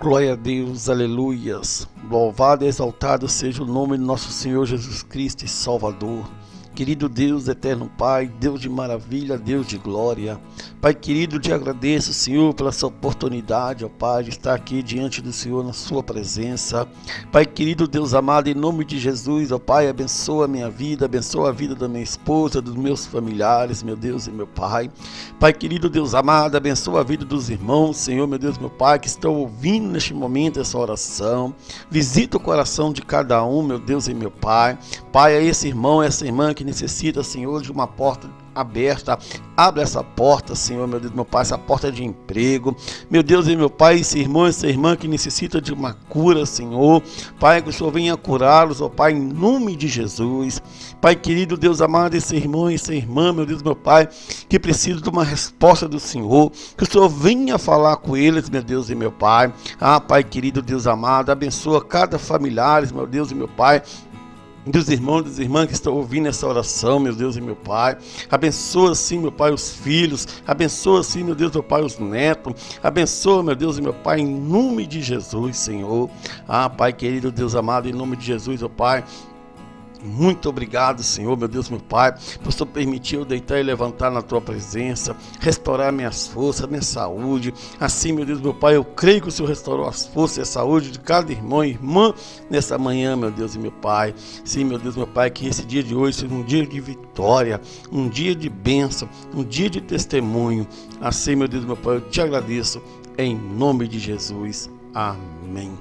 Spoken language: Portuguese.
Glória a Deus, aleluias. Louvado e exaltado seja o nome do nosso Senhor Jesus Cristo e Salvador. Querido Deus, eterno Pai, Deus de maravilha, Deus de glória. Pai querido, te agradeço, Senhor, pela sua oportunidade, ó Pai, de estar aqui diante do Senhor na sua presença. Pai querido, Deus amado, em nome de Jesus, ó Pai, abençoa a minha vida, abençoa a vida da minha esposa, dos meus familiares, meu Deus e meu Pai. Pai querido, Deus amado, abençoa a vida dos irmãos, Senhor, meu Deus, meu Pai, que estão ouvindo neste momento essa oração. Visita o coração de cada um, meu Deus e meu Pai. Pai, é esse irmão, essa irmã que necessita, Senhor, de uma porta aberta. Abre essa porta, Senhor, meu Deus, meu Pai, essa porta de emprego. Meu Deus e meu Pai, esse irmão, essa irmã que necessita de uma cura, Senhor. Pai, que o Senhor venha curá-los, ó Pai, em nome de Jesus. Pai querido, Deus amado, esse irmão, essa irmã, meu Deus, meu Pai, que precisa de uma resposta do Senhor. Que o Senhor venha falar com eles, meu Deus e meu Pai. Ah, Pai querido, Deus amado, abençoa cada familiar, meu Deus e meu Pai, dos irmãos e das irmãs que estão ouvindo essa oração, meu Deus e meu Pai. Abençoa, sim, meu Pai, os filhos. Abençoa, sim, meu Deus, meu Pai, os netos. Abençoa, meu Deus e meu Pai, em nome de Jesus, Senhor. Ah, Pai querido, Deus amado, em nome de Jesus, ó Pai, muito obrigado, Senhor, meu Deus, meu Pai, por Senhor permitir eu deitar e levantar na Tua presença, restaurar minhas forças, minha saúde. Assim, meu Deus, meu Pai, eu creio que o Senhor restaurou as forças e a saúde de cada irmão e irmã nessa manhã, meu Deus e meu Pai. Sim, meu Deus, meu Pai, que esse dia de hoje seja um dia de vitória, um dia de bênção, um dia de testemunho. Assim, meu Deus, meu Pai, eu te agradeço em nome de Jesus. Amém.